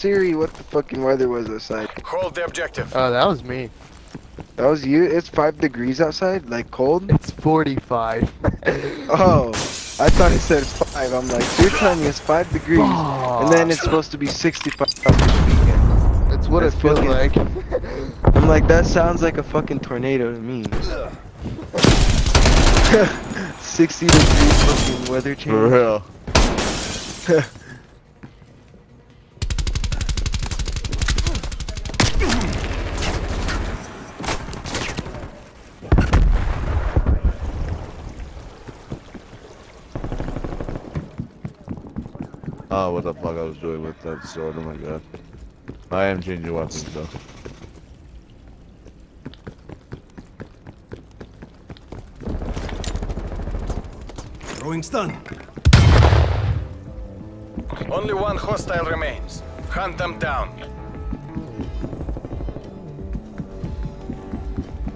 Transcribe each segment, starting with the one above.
Siri what the fucking weather was outside. Hold the objective. Oh, that was me. That was you? It's 5 degrees outside? Like cold? It's 45. Oh, I thought it said 5. I'm like, you're telling me it's 5 degrees. And then it's supposed to be 65 this weekend. That's what That's it feels fucking- like. I'm like, that sounds like a fucking tornado to me. 60 degrees fucking weather change. For real. Oh, what the fuck I was doing with that sword, oh my god. I am changing weapons though. Throwing stun. Only one hostile remains. Hunt them down.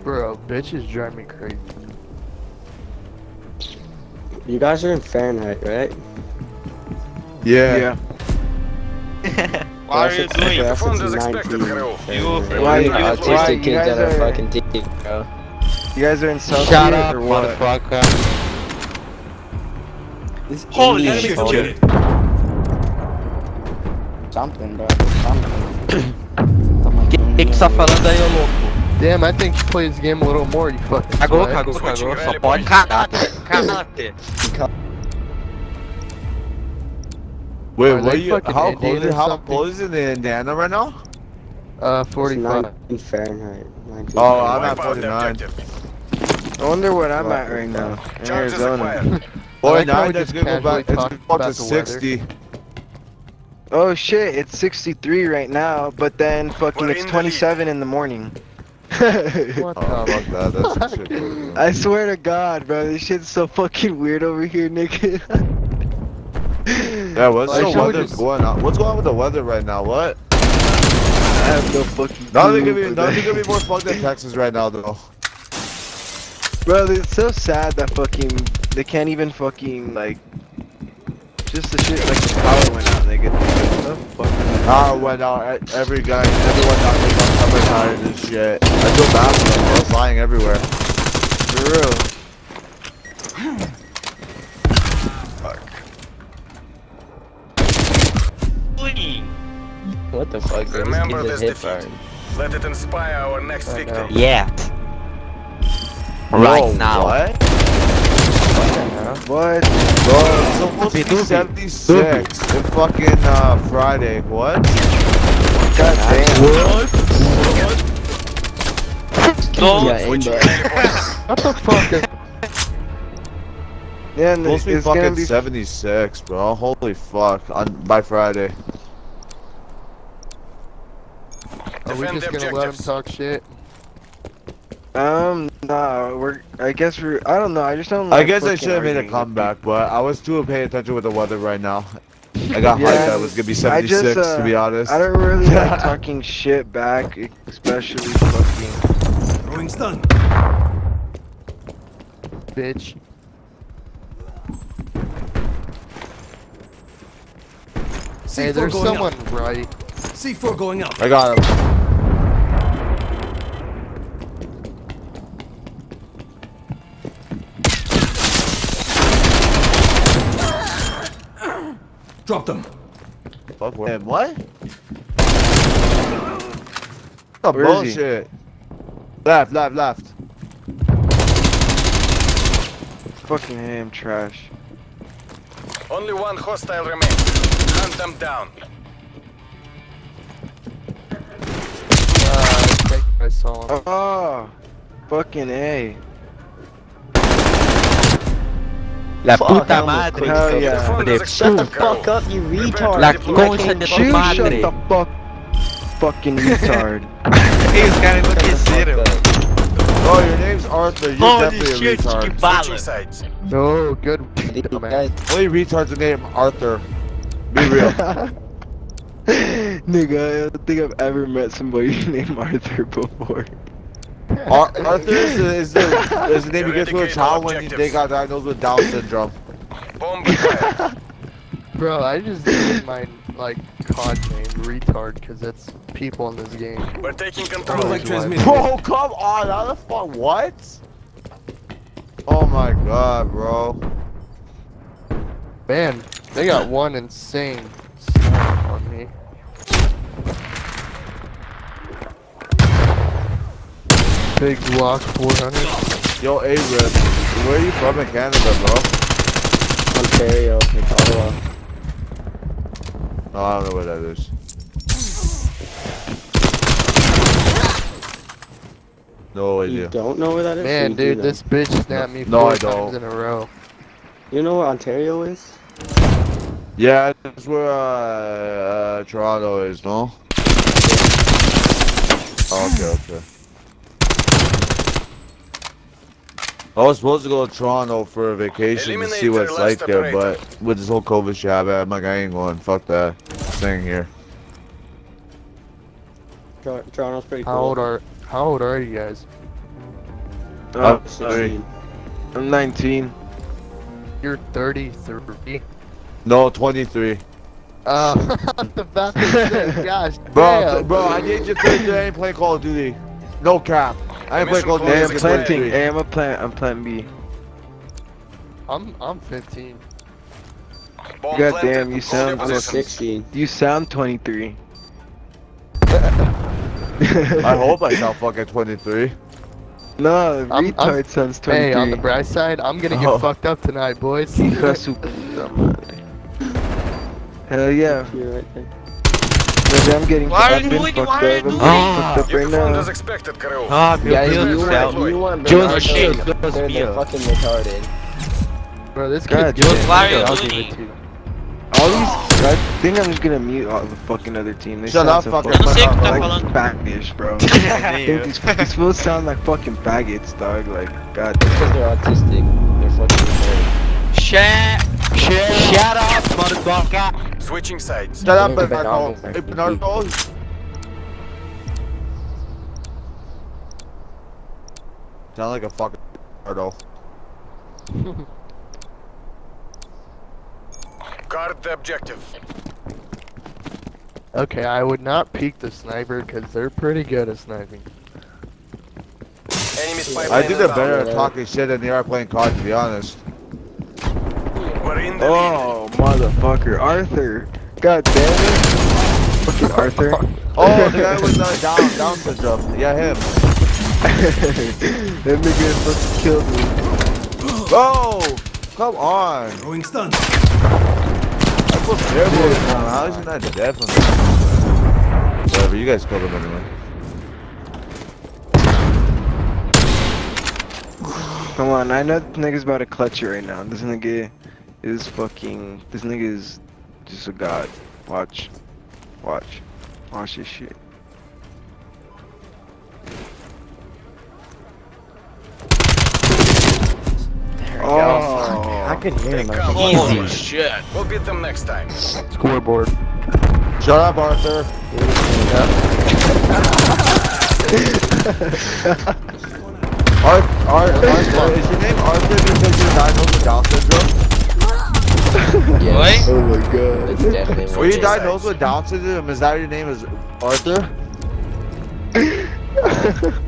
Bro, bitches drive me crazy. You guys are in Fahrenheit, right? Yeah. Yeah. What are you doing? Performed as expected, Hero. You- Why you- Autistic why you kids guys are are- fucking deep, bro. You guys are in South Shut up, or what? motherfucker. This Holy Indian shit, phone- Unit. Something, bro. Something. Toma aqui, O que que tá falando aí, ô louco? Damn, I think you play this game a little more, you fucking Cagou, sweat. cagou, Switching cagou. Só rally pode point. cagar, Wait, Are what they you, fucking how Indian cold, is, how something? cold is it in Indiana right now? Uh, It's 45. 19 Fahrenheit. 19 Oh, I'm at 49. objective. I wonder what I'm at right now. In Arizona. acquired. I like how 49, we just gonna go back, it's gonna go up about to the weather. 60. Oh shit, it's 63 right now, but then fucking it's in the 27 in the morning. What Oh, the fuck that, that's shit. I swear to God, bro, this shit's so fucking weird over here, nigga. Yeah, what's Why the weather just- going on? What's going on with the weather right now? What? I have no fucking Nothing clue, could be, but- nothing could be more fucked than Texas right now, though. Bro, it's so sad that fucking they can't even fucking like just the shit like the power went out. Nigga, what the fuck? Power went out, every guy, everyone got like on cover tires and shit. I feel bad for them, bro, flying everywhere. For real. What the fuck. Remember This this kid's a hit defeat. burn. Let it inspire our next I victim. Yeah. Right Whoa, now. What? What? Bro, it's supposed to be 76 in fucking uh, Friday. What? God damn. Don't Yeah, aimbot. What the fuck? Yeah, It's supposed to be it's gonna fucking be 76, bro. Holy fuck. On, by Friday. Are we just gonna let him talk shit? um nah we're I guess we're I don't know I just don't I guess I should have made a comeback, but I was too paying attention with the weather right now. I got Yeah, hyped that it was gonna be I 76, just, to uh, be honest. I don't really like talking shit back, especially fucking. Throwing stun. Bitch. C4 Hey, there's going someone out. right. C4 going up. I got him. Drop them. Fuck what? What? The Where is he? bullshit. Left, left, left. Fucking ham trash. Only one hostile remains. Hunt them down. Uh, I saw him. Oh, fucking a. La Fuck, puta I'm a madre. quick Hell fuck. yeah. Performed de as shut the fuck up, you retard. La concha defend. de tu madre. shut the fuck, fucking retard. Esse cara enlouqueceram. Oh, your name's Arthur. You're Holy definitely shit, a que retard. bala. Switching. No, good. These Only retards are named Arthur. Be real. Nigga, I don't think I've ever met somebody named Arthur before. Ar- Arthur is the, is the, is the name you give to a child when objectives. they got diagnosed with Down syndrome. Bro, I just did my like COD name, retard, because that's people in this game. We're taking Automatic control. transmission. Bro, come on, how the fuck, what? Oh my god, bro. Man, they got one insane snipe on me. Big block 400. Yo, A-Rip, where are you from in Canada, bro? Ontario, like Ottawa. No, I don't know where that is. No idea. You don't know where that is? Man, You do dude, know. this bitch snapped me No, four I times don't. in a row. You know where Ontario is? Yeah, that's where, uh, uh, Toronto is, no? Oh, okay, okay. I was supposed to go to Toronto for a vacation to see Eliminate what it's like last there, but with this whole COVID shit, I'm like, I ain't going. Fuck that. Staying here. Tor- Toronto's pretty cool. How old are How old are you guys? Oh, I'm sorry. I'm 19. You're 33. No, 23. Uh, the about to say, gosh, Bro, damn. bro, I need you to I ain't playing Call of Duty. No cap. I ain't playing Call of Duty. Hey, I'm planting. 23. Hey, I'm a plant. I'm plant B. I'm I'm 15. Bomb God damn, you sound I'm 16. You sound 23. I hope I sound fucking 23. No, I'm- I'm- retard sounds 23. Hey, on the bright side, I'm gonna get Oh. fucked up tonight, boys. Hija de su puta madre. Hell yeah. You're right there. Maybe I'm getting Why are I've you been doing it? fucked Why are you up. I'm doing getting it? fucked up right now. as expected, crew. Ah, meu Guys, Deus you do céu. want, you want Jones Bernardo, Shea, they're, Jones fucking retarded. Bro, this God kid's damn. Why are you doing it? it to you. All these, I think I'm just gonna mute all the fucking other team. They Shut sound up, so fucker. fucking Eu não sei o que tá like falando. bro. these, these fools sound like fucking faggots, dog. Like, god. Because they're autistic. They're fucking retarded. Shut, shut, shut up, motherfucker. Switching sides. Shut up, Think Bernardo. Bernardo. Hey, Bernardo. Sound like a fucking Bernardo. Guard the objective. Okay, I would not peek the sniper because they're pretty good at sniping. Enemy spy I plane think they're better at talking shit than they are playing COD, to be honest. We're in the oh. lead. Motherfucker, Arthur. God damn it. Fucking Arthur. Oh, the guy with uh, Down, Down syndrome. Yeah, him. that nigga fucking killed me. Oh, come on. Throwing stun. I feel terrible with him. How is he not dead from this? Whatever, you guys killed him anyway. Come on, I know this nigga's about to clutch it right now. This nigga is fucking. This nigga is just a god. Watch. Watch. Watch this shit. There we oh, I could hear him. They I Holy shit. We'll beat them next time. Scoreboard. Shut up, Arthur. Arth, Arth, Arthur, is your name Arthur because you're diagnosed with Down syndrome? Yes. oh my god. It's definitely Were you diagnosed with Down syndrome? Is that your name is Arthur?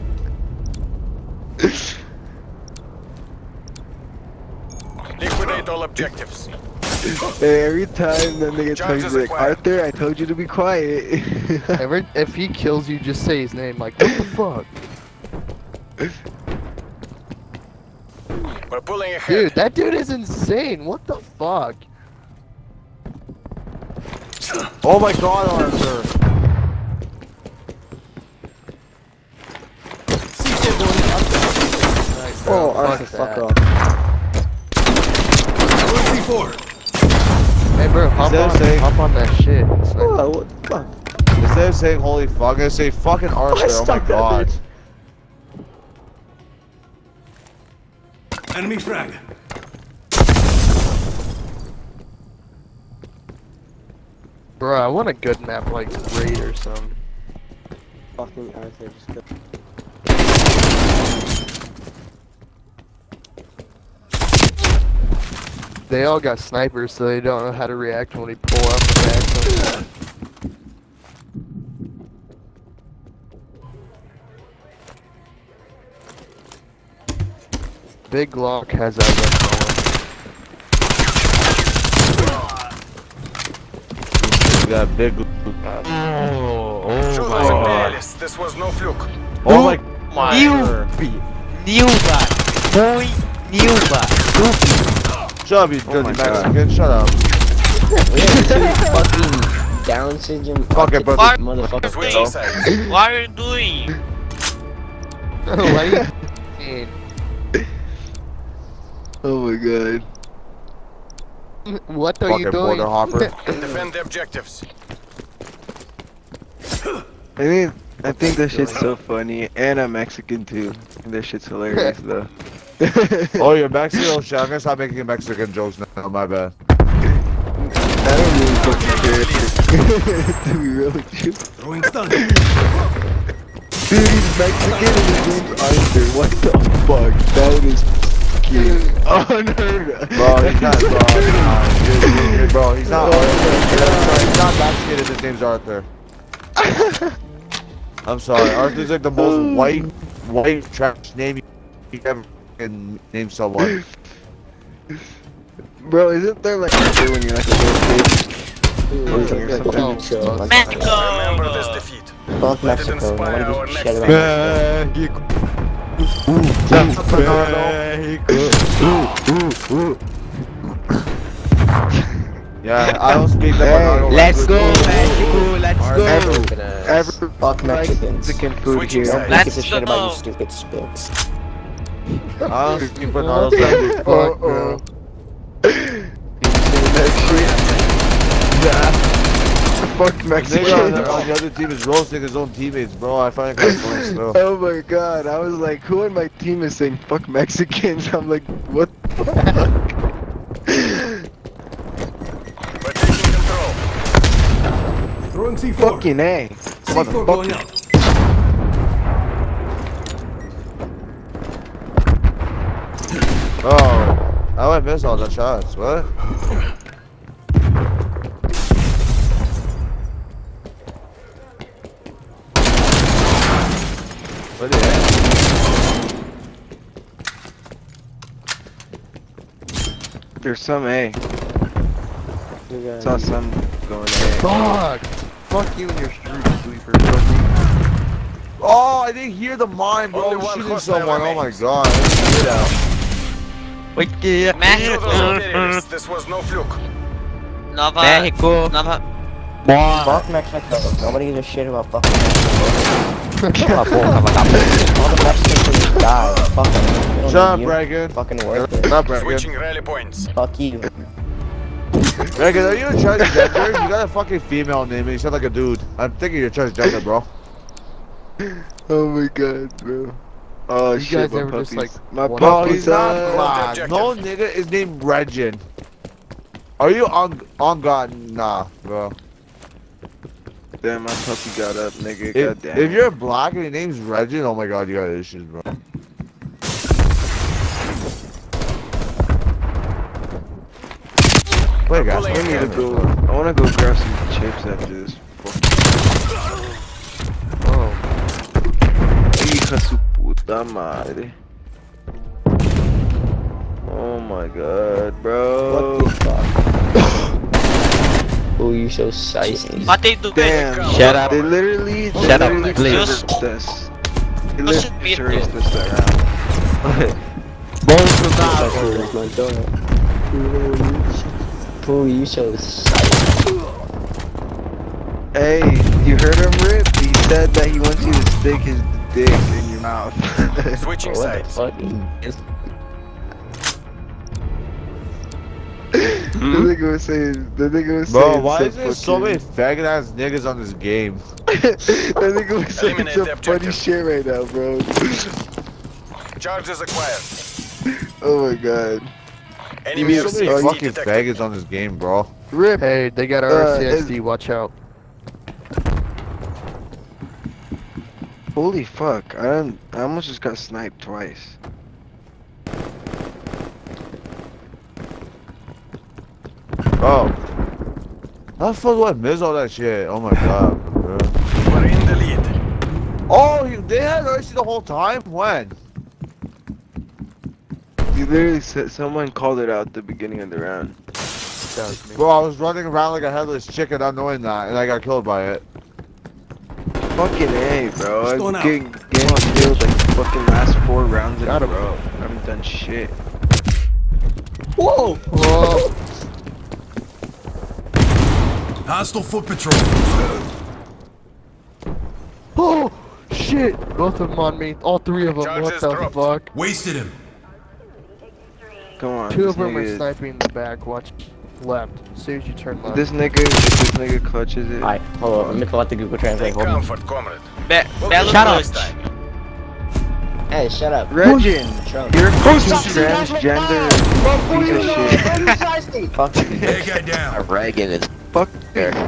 Liquidate all objectives. Hey, every time that nigga tells Charges you like acquired. Arthur, I told you to be quiet. Every, if he kills you, just say his name. Like, what the fuck? We're pulling ahead. Dude, that dude is insane. What the fuck? Oh my god, Arthur. Nice. Oh, Arthur, Fuck fuck off. Throwing C4. Hey, bro, hop Instead on, saying- hop on that shit. Sniper. Oh, what the fuck? Instead of saying holy fuck, I'm gonna say fucking Arthur. Oh my god. bitch. Enemy frag. Bro, I want a good map like Raid or some. Fucking Arthur. Just go. They all got snipers, so they don't know how to react when we pull up the back. Big Glock has that You got big. Oh, oh my god. This was no fluke. Oh my. My Newbie. Newbie. Boy. Newbie. Stupid. Shut up, you Oh dirty my God. Mexican. Shut up. We have two fucking Down syndrome. Fuck it, brother. autistic Motherfucker. Switching sides. What are you doing? Why you Oh my god. What are you doing? border hopper. Defend the objectives. I mean, I think that shit's so funny, and I'm Mexican too. And that shit's hilarious though. Oh, you're Mexican? Oh shit, I'm gonna stop making Mexican jokes now. My bad. I don't really fucking care. to be real with you. Throwing stun. Dude, he's Mexican and his name's Arthur. What the fuck? That is fucking oh, unheard. Bro, he's not, bro. Nah, dude, dude, dude, bro, he's not Arthur. He's not Mexican and his name's Arthur. I'm sorry, Arthur's like the most white, white trash name you ever can name someone. Bro, isn't there like Arthur when you're like a little kid? Mexico. Remember this defeat. Fuck Mexico. inspire Nobody our gives a shit about Mexico. Yeah, I don't speak the Hey, Let's go, Mexico. Let's go. Mexico. Every Fuck Mexicans. Mexican food Switching here. sides. Nobody gives a Let's shit about you stupid spits. I don't speak Bernardo's language. Uh Fuck, bro. Fuck Nigga on the, on the other team is roasting his own teammates, bro. I find it kind of funny. Oh my god, I was like, who on my team is saying fuck Mexicans? I'm like, what the fuck? We're taking control. Throwing C4. Fucking A. C4 going out. Oh, I might miss all the shots. What the heck? There's some A. Got- Saw some going A. Fuck! Fuck you and your street sweeper. Oh, I didn't hear the mine, bro. Oh, Only shooting hostile someone. Oh my god. I didn't hear that. Wait, Shoot those Mexico. This was no fluke. Nova. Mexico. Nova. More. Fuck Mexico. Nobody gives a shit about fucking Mexico. Cala a boca. All the Mexicans can die. Fuck them. We Shut up, need. Reagan. Fucking worth Shut it. up, Reagan. Switching rally points. Fuck you. Reagan, are you a transgender? you got a fucking female name and you sound like a dude. I'm thinking you're transgender, bro. Oh my god, bro. Oh You shit, guys my ever just, puppies. like, my wanna- puppies. he's not uh, black. No nigga is named Regin. Are you on on God? Nah, bro. Damn, my puppy got up, nigga. If, God damn. if you're black and your name's Regin, oh my god, you got issues, bro. Wait, guys, I Pulling need to in. go. I wanna go grab some chips after this. Oh. Hija su puta madre. Oh my god, bro. What the fuck? oh, you so shiesty. What they do? Damn. Shut up. They literally, they Shut up, literally please. terrorist us. They Push it, literally mute terrorist it. us around. Bolsonaro. Oh, you so shiesty. Hey, you heard him, Rip? He said that he wants you to stick his dick in your mouth. Switching What the sides. fuck? The nigga was saying, the nigga was Bro, saying why some is there so many fucking- faggot ass niggas on this game? that nigga was saying Eliminate some funny shit right now, bro. Charges acquired. oh my god. Enemy There's so many fucking detected. faggots on this game, bro. Rip, Hey, they got Uh, RCXD, watch out. holy fuck. I don't, I almost just got sniped twice. Oh. How the fuck do I miss all that shit? Oh my god, bro. We're in the lead. Oh, they had RC the whole time? When? Literally said someone called it out at the beginning of the round. That was me. Bro, I was running around like a headless chicken, not knowing that, and I got killed by it. Fucking A, bro. Just going I'm getting, getting killed like fucking last four rounds in Got a him. row. I haven't done shit. Whoa! Whoa. Hostile foot patrol. Oh, shit. Both of them on me. All three of them. Charges what the dropped. fuck? Wasted him. Come on. Two of them nigga are sniping in the back. Watch left. As soon as you turn left. This nigga, this nigga clutches it. Alright, hold on. Let me pull out the Google Translate. Take Hold on. comfort, comrade. Shut up. Hey, shut up. Regin, you're a fucking transgender piece of shit. Fuck you. Bad guy down. Reagan is Fuck,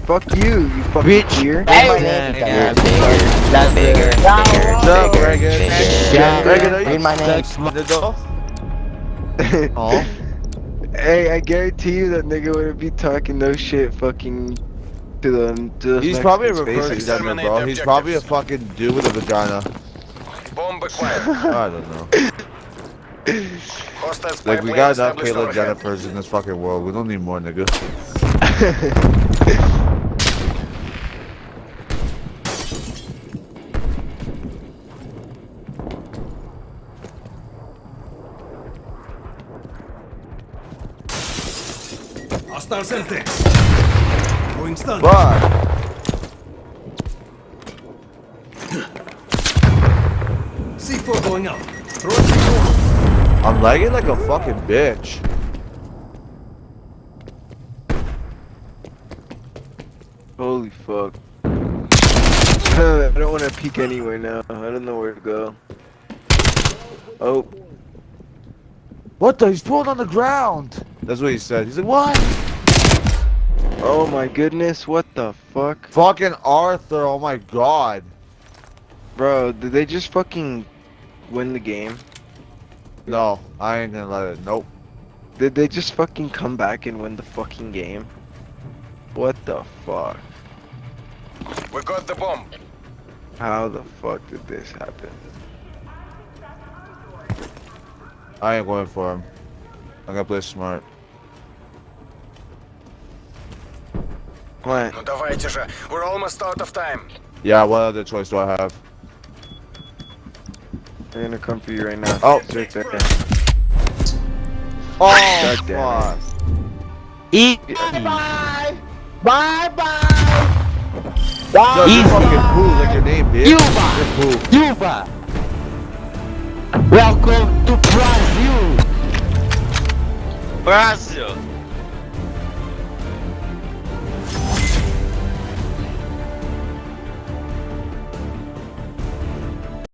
fuck you, you fucking Bitch. queer. Hey, my name. yeah, That's bigger, That's bigger, bigger. bigger, What's up, bigger, Reagan? bigger. Yeah. Reagan, are you Read my name. sex the Oh. Hey, I guarantee you that nigga wouldn't be talking no shit fucking to the to the He's probably a reverse faces. bro. the He's probably a fucking dude with a vagina. Bomb acquired. I don't know. Like, we got enough established Caitlyn. Jennifers in this fucking world. We don't need more, nigga. Hostile Semtex. Going stun. But C4 going out. Throw C4. I'm lagging like a fucking bitch. Holy fuck. I don't want to peek anywhere now. I don't know where to go. Oh, What the? He's pulling on the ground. That's what he said. He's like, what? Oh my goodness, what the fuck? Fucking Arthur. Oh my god. Bro, did they just fucking win the game? No, I ain't gonna let it. Nope. Did they just fucking come back and win the fucking game? What the fuck? We got the bomb. How the fuck did this happen? I ain't going for him. I'm gonna play smart. What? Ну давайте же. We're almost out of time. Yeah, what other choice do I have? I'm gonna come for you right now. Oh. It's right there. Oh, God damn it. fuck. Eat. Bye. Bye bye. No, you Easy. fucking poo like your name, bitch. Cuba. You're poo. Cuba. Welcome to Brazil. Brazil.